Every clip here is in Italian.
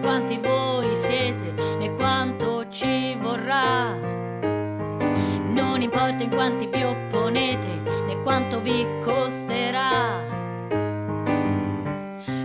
quanti voi siete né quanto ci vorrà. Non importa in quanti vi opponete né quanto vi costerà.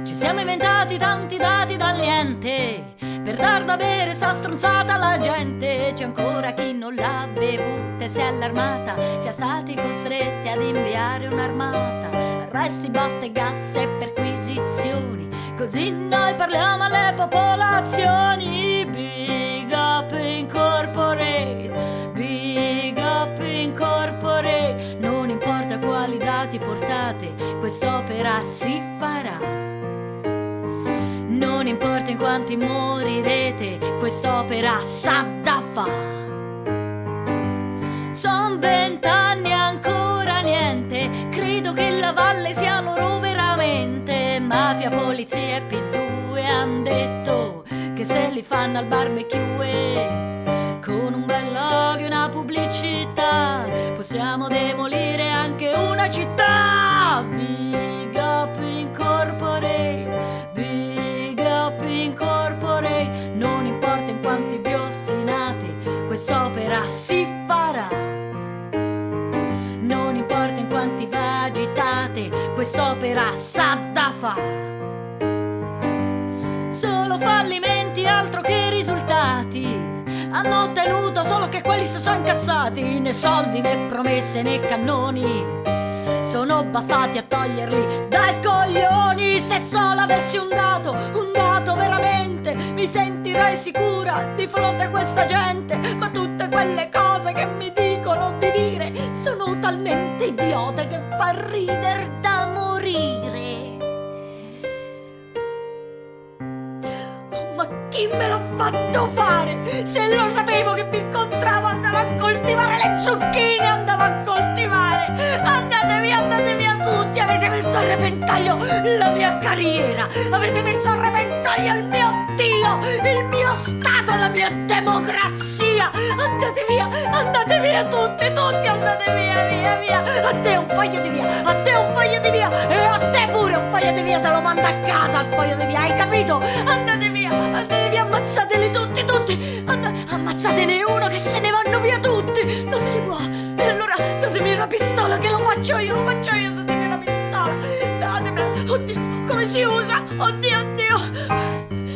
Ci siamo inventati tanti dati dal niente per dar da bere sta stronzata alla gente. C'è ancora chi non l'ha bevuta e si è allarmata, sia stati costretti ad inviare un'armata. Arresti, botte, gas e perquisizioni. Così noi parliamo alle popolazioni. Big up incorporate, big up incorporate. Non importa quali dati portate, quest'opera si farà. Non importa in quanti morirete, quest'opera sa da fa. Son vent'anni ancora niente, credo che la valle sia loro. Mafia, polizia e P2 han detto che se li fanno al barbecue. Con un bel logo e una pubblicità possiamo demolire anche una città. Big up incorporate, big up incorporate. Non importa in quanti vi ostinate, quest'opera si farà. Quest'opera sa da fa. Solo fallimenti, altro che risultati. Hanno ottenuto solo che quelli si sono incazzati, né soldi né promesse né cannoni. Sono bastati a toglierli dai coglioni. Se solo avessi un dato, un dato veramente, mi sentirei sicura di fronte a questa gente. Ma tutte quelle cose che mi dicono di dire sono talmente idiote che fa ridere da fatto fare? Se lo sapevo che vi incontravo andavo a coltivare le zucchine, andavo a coltivare. Andate via, andate via tutti, avete messo a repentaglio la mia carriera, avete messo a repentaglio il mio Dio, il mio Stato, la mia democrazia. Andate via, andate via tutti, tutti, andate via, via, via. A te un foglio di via, a te un foglio di via e a te pure di via, te lo mando a casa il foglio di via, hai capito? Andate via, andate via, ammazzateli tutti, tutti. And- ammazzatene uno che se ne vanno via tutti. Non si può. E allora datemi una pistola che lo faccio io, lo faccio io, datemi una pistola. Datemi. Oddio, come si usa? Oddio, oddio.